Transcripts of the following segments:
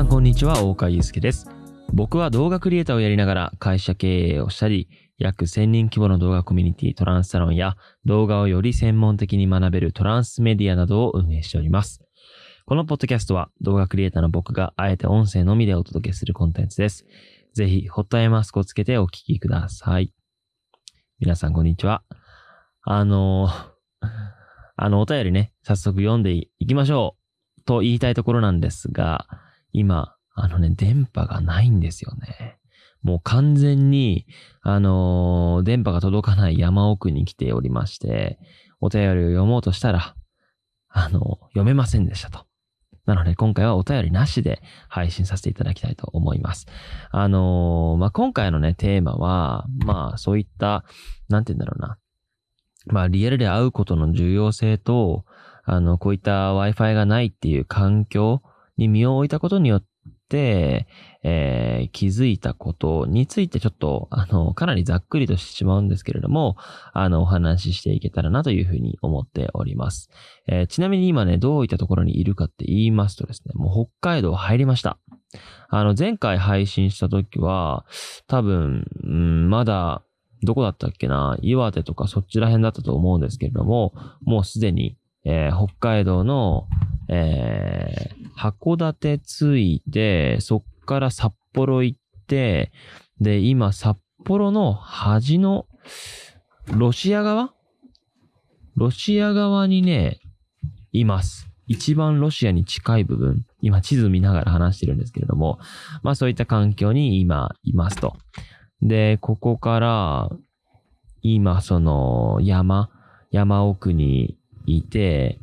さんこんにちは、大川祐介です。僕は動画クリエイターをやりながら会社経営をしたり、約1000人規模の動画コミュニティトランスサロンや動画をより専門的に学べるトランスメディアなどを運営しております。このポッドキャストは動画クリエイターの僕があえて音声のみでお届けするコンテンツです。ぜひ、ホットアイマスクをつけてお聞きください。皆さんこんにちは。あのあの、お便りね、早速読んでいきましょう。と言いたいところなんですが、今、あのね、電波がないんですよね。もう完全に、あのー電波が届かない山奥に来ておりまして、お便りを読もうとしたら、あの読めませんでしたと。なので、今回はお便りなしで配信させていただきたいと思います。あのーまあ、今回のね、テーマは、まあ、そういった、なんて言うんだろうな。まあ、リアルで会うことの重要性と、あの、こういった Wi-Fi がないっていう環境に身を置いたことによって、えー気づいたことについてちょっと、あの、かなりざっくりとしてしまうんですけれども、あの、お話ししていけたらなというふうに思っております。えーちなみに今ね、どういったところにいるかって言いますとですね、もう北海道入りました。あの、前回配信した時は、多分、うん、まだ、どこだったっけな岩手とかそっちら辺だったと思うんですけれども、もうすでに、えー北海道の、えー函館着いて、そっから札幌行って、で、今、札幌の端の、ロシア側？ロシア側にね、います。一番ロシアに近い部分、今地図見ながら話してるんですけれども、まあそういった環境に今いますと。で、ここから、今その山、山奥にいて、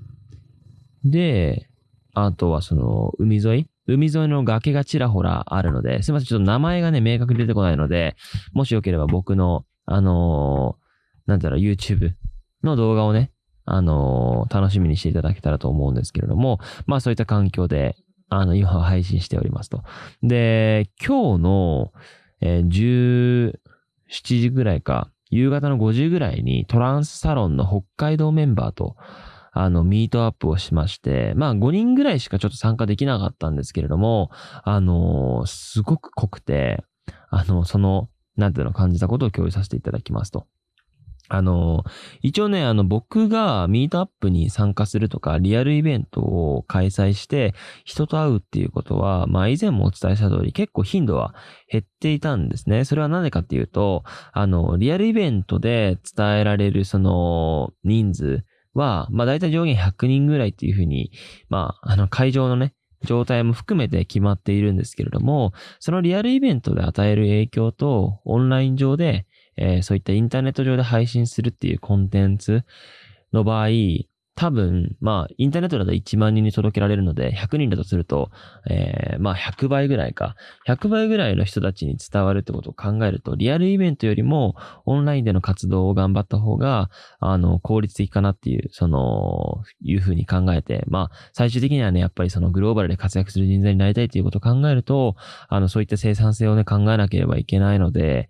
で、あとはその海沿い？海沿いの崖がちらほらあるので、すいません、ちょっと名前がね、明確に出てこないので、もしよければ僕の、あのーなんだろう、YouTube の動画をね、あのー楽しみにしていただけたらと思うんですけれども、まあそういった環境で、あの、今は配信しておりますと。で、今日の、えー17時ぐらいか、夕方の5時ぐらいにトランスサロンの北海道メンバーと、あの、ミートアップをしまして、まあ5人ぐらいしかちょっと参加できなかったんですけれども、あのーすごく濃くて、あの、その、なんていうの感じたことを共有させていただきますと。あの、一応ね、あの、僕がミートアップに参加するとか、リアルイベントを開催して、人と会うっていうことは、まあ以前もお伝えした通り、結構頻度は減っていたんですね。それはなぜかっていうと、あの、リアルイベントで伝えられるその人数は、まあ大体上限100人ぐらいっていうふうに、まあ、あの、会場のね、状態も含めて決まっているんですけれども、そのリアルイベントで与える影響と、オンライン上で、えーそういったインターネット上で配信するっていうコンテンツの場合、多分、まあ、インターネットだと1万人に届けられるので、100人だとすると、えーまあ、100倍ぐらいか。100倍ぐらいの人たちに伝わるってことを考えると、リアルイベントよりも、オンラインでの活動を頑張った方が、あの、効率的かなっていう、その、いうふうに考えて、まあ、最終的にはね、やっぱりそのグローバルで活躍する人材になりたいっていうことを考えると、あの、そういった生産性をね、考えなければいけないので、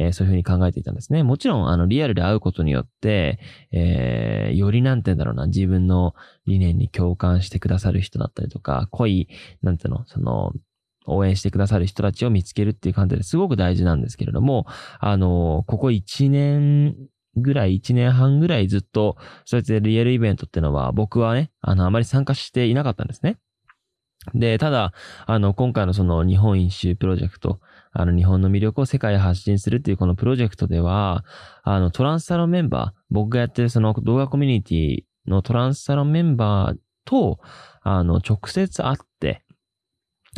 えーそういうふうに考えていたんですね。もちろん、あの、リアルで会うことによって、えーよりなんて言うんだろうな、自分の理念に共感してくださる人だったりとか、濃い、なんていうの、その、応援してくださる人たちを見つけるっていう観点ですごく大事なんですけれども、あの、ここ1年ぐらい、1年半ぐらいずっと、そうやってリアルイベントってのは、僕はね、あの、あまり参加していなかったんですね。で、ただ、あの、今回のその日本一周プロジェクト、あの、日本の魅力を世界へ発信するっていうこのプロジェクトでは、あの、トランスサロンメンバー、僕がやってるその動画コミュニティのトランスサロンメンバーと、あの、直接会って、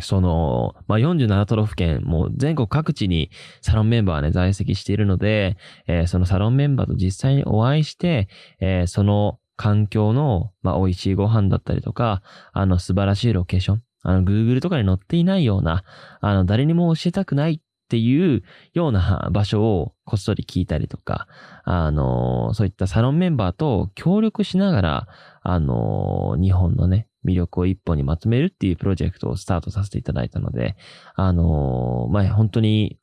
その、まあ、47都道府県、もう全国各地にサロンメンバーはね、在籍しているので、えーそのサロンメンバーと実際にお会いして、えーその環境の、まあ、美味しいご飯だったりとか、あの、素晴らしいロケーション、あの、Google とかに載っていないような、あの、誰にも教えたくないっていうような 場所をこっそり聞いたりとか、あの、そういったサロンメンバーと協力しながら、あの、日本のね、魅力を一本にまとめるっていうプロジェクトをスタートさせていただいたので、あの、まあ、本当に、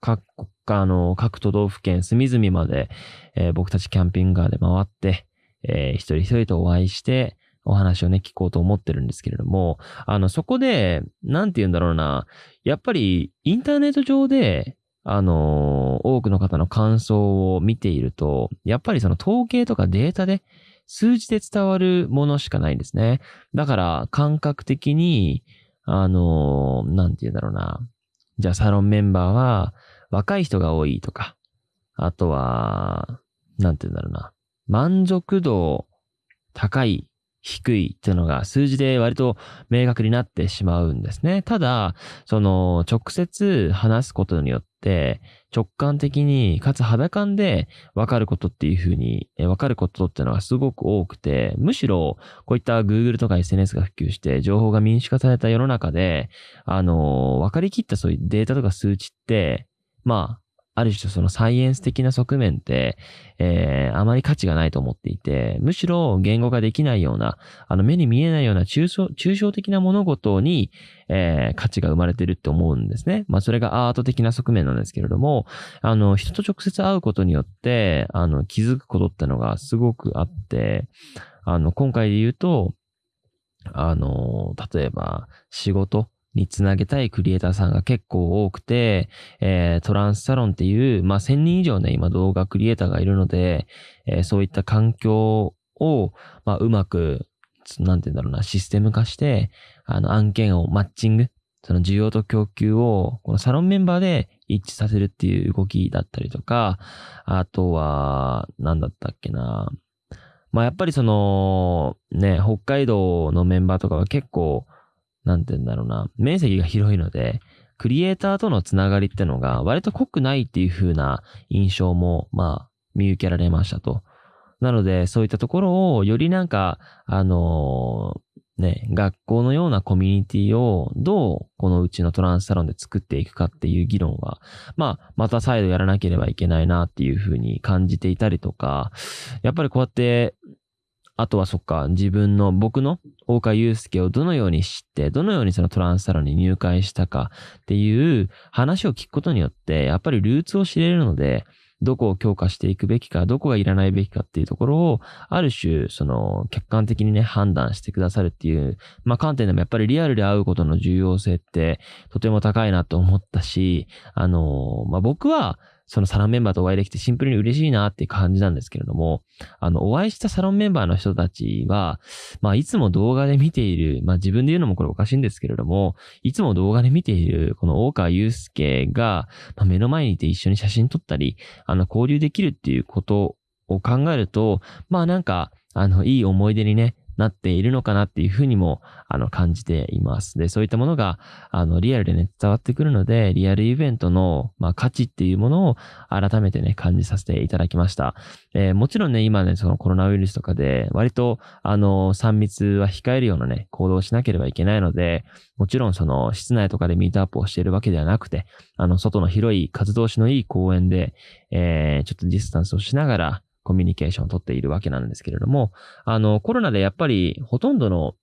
各、あの、各都道府県隅々まで、えー僕たちキャンピングカーで回って、えー一人一人とお会いして、お話をね、聞こうと思ってるんですけれども、あの、そこで、なんて言うんだろうな、やっぱりインターネット上で、あの多くの方の感想を見ていると、やっぱりその統計とかデータで、数字で伝わるものしかないんですね。だから、感覚的に、あのなんて言うんだろうな。じゃあ、サロンメンバーは、若い人が多いとか、あとは、なんて言うんだろうな。満足度高い低いっていうのが数字で割と明確になってしまうんですね。ただ、その直接話すことによって直感的にかつ肌感で分かることっていうふうに分かることっていうのがすごく多くて、むしろこういった Google とか SNS が普及して情報が民主化された世の中で、あの、分かりきったそういうデータとか数値って、まあ、ある種そのサイエンス的な側面って、えー、あまり価値がないと思っていて、むしろ言語ができないような、あの目に見えないような抽象抽象的な物事に、えー、価値が生まれてるって思うんですね。まあそれがアート的な側面なんですけれども、あの人と直接会うことによって、あの気づくことってのがすごくあって、あの今回で言うと、あの、例えば仕事、につなげたいクリエイターさんが結構多くて、えー、トランスサロンっていう、まあ、1000人以上ね、今動画クリエイターがいるので、えー、そういった環境を、まあ、うまく、なんて言うんだろうな、システム化して、あの、案件をマッチング、その需要と供給を、このサロンメンバーで一致させるっていう動きだったりとか、あとは、なんだったっけな。まあ、やっぱりその、ね、北海道のメンバーとかは結構、なんて言うんだろうな、面積が広いので、クリエイターとのつながりってのが割と濃くないっていう風な印象も、まあ、見受けられましたと。なので、そういったところをよりなんか、あのー、ね、学校のようなコミュニティをどうこのうちのトランスサロンで作っていくかっていう議論は、まあ、また再度やらなければいけないなっていうふうに感じていたりとか、やっぱりこうやってあとはそっか、自分の、僕の大川祐介をどのように知って、どのようにそのトランスサロンに入会したかっていう話を聞くことによって、やっぱりルーツを知れるので、どこを強化していくべきか、どこがいらないべきかっていうところを、ある種、その、客観的にね、判断してくださるっていう、まあ、観点でもやっぱりリアルで会うことの重要性って、とても高いなと思ったし、あの、まあ、僕は、そのサロンメンバーとお会いできてシンプルに嬉しいなっていう感じなんですけれども、あの、お会いしたサロンメンバーの人たちは、まあ、いつも動画で見ている、まあ、自分で言うのもこれおかしいんですけれども、いつも動画で見ている、この大川祐介が、まあ、目の前にいて一緒に写真撮ったり、あの、交流できるっていうことを考えると、まあ、なんか、あの、いい思い出にね、なっているのかなっていうふうにも、あの、感じています。で、そういったものが、あの、リアルでね、伝わってくるので、リアルイベントの、まあ、価値っていうものを改めてね、感じさせていただきました。えー、もちろんね、今ね、そのコロナウイルスとかで、割と、あの、3密は控えるようなね、行動をしなければいけないので、もちろんその、室内とかでミートアップをしているわけではなくて、あの、外の広い風通しのいい公園で、えー、ちょっとディスタンスをしながら、コミュニケーションをとっているわけなんですけれども、あの、コロナでやっぱりほとんどの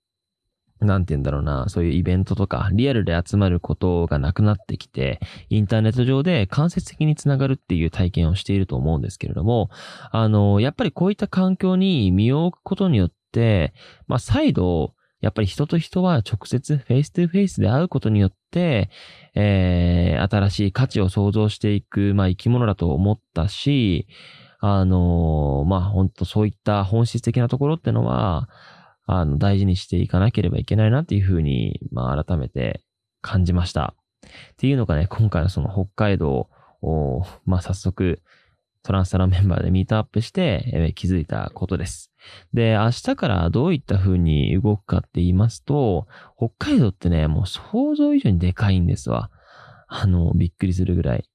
なんて言うんだろうな、そういうイベントとか、リアルで集まることがなくなってきて、インターネット上で間接的につながるっていう体験をしていると思うんですけれども、あの、やっぱりこういった環境に身を置くことによって、まあ、再度、やっぱり人と人は直接 face to face で会うことによって、えー、新しい価値を創造していく、まあ、生き物だと思ったし、あの、まあ、本当そういった本質的なところってのは、あの、大事にしていかなければいけないなっていうふうに、まあ、改めて感じました。っていうのがね、今回のその北海道を、まあ、早速、トランスタラメンバーでミートアップして、えー、気づいたことです。で、明日からどういった風に動くかって言いますと、北海道ってね、もう想像以上にでかいんですわ。あの、びっくりするぐらい。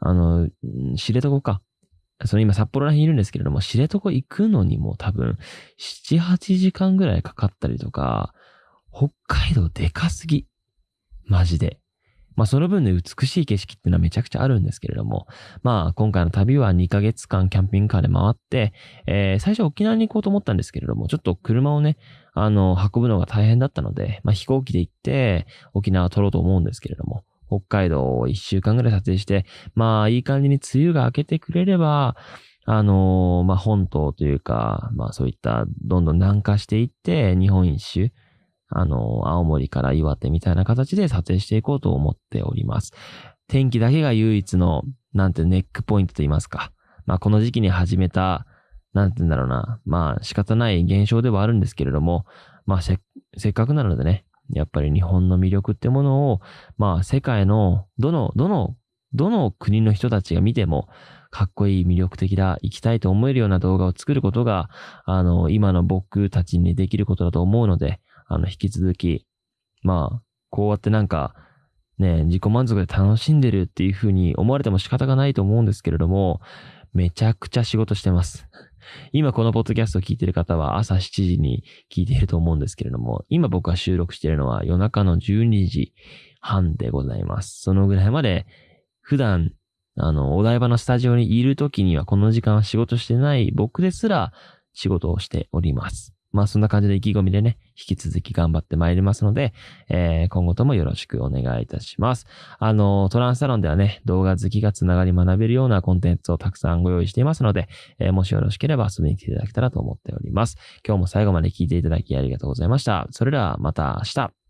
あの、知床か。その今札幌ら辺いるんですけれども、知床行くのにも多分、7、8時間ぐらいかかったりとか、北海道でかすぎ。マジで。まあその分で美しい景色ってのはめちゃくちゃあるんですけれども、まあ今回の旅は2ヶ月間キャンピングカーで回って、えー、最初沖縄に行こうと思ったんですけれども、ちょっと車をね、あの、運ぶのが大変だったので、まあ飛行機で行って沖縄を撮ろうと思うんですけれども、北海道を1週間ぐらい撮影して、まあいい感じに梅雨が明けてくれれば、あのーまあ、本島というか、まあ、そういった、どんどん南下していって、日本一周、あのー青森から岩手みたいな形で撮影していこうと思っております。天気だけが唯一の、なんてネックポイントと言いますか。まあ、この時期に始めた、なんて言うんだろうな。まあ、仕方ない現象ではあるんですけれども、まあ、せ、せっかくなのでね、やっぱり日本の魅力ってものを、まあ、世界の、どの、どの、どの国の人たちが見ても、かっこいい魅力的だ、行きたいと思えるような動画を作ることが、あの、今の僕たちにできることだと思うので、あの、引き続き、まあ、こうやってなんか、ね、自己満足で楽しんでるっていうふうに思われても仕方がないと思うんですけれども、めちゃくちゃ仕事してます。今このポッドキャストを聞いている方は朝7時に聞いていると思うんですけれども、今僕が収録しているのは夜中の12時半でございます。そのぐらいまで普段、あの、お台場のスタジオにいる時にはこの時間は仕事してない僕ですら仕事をしております。まあそんな感じで意気込みでね、引き続き頑張ってまいりますので、えー今後ともよろしくお願いいたします。あの、トランスサロンではね、動画好きがつながり学べるようなコンテンツをたくさんご用意していますので、えーもしよろしければ遊びに来ていただけたらと思っております。今日も最後まで聞いていただきありがとうございました。それではまた明日。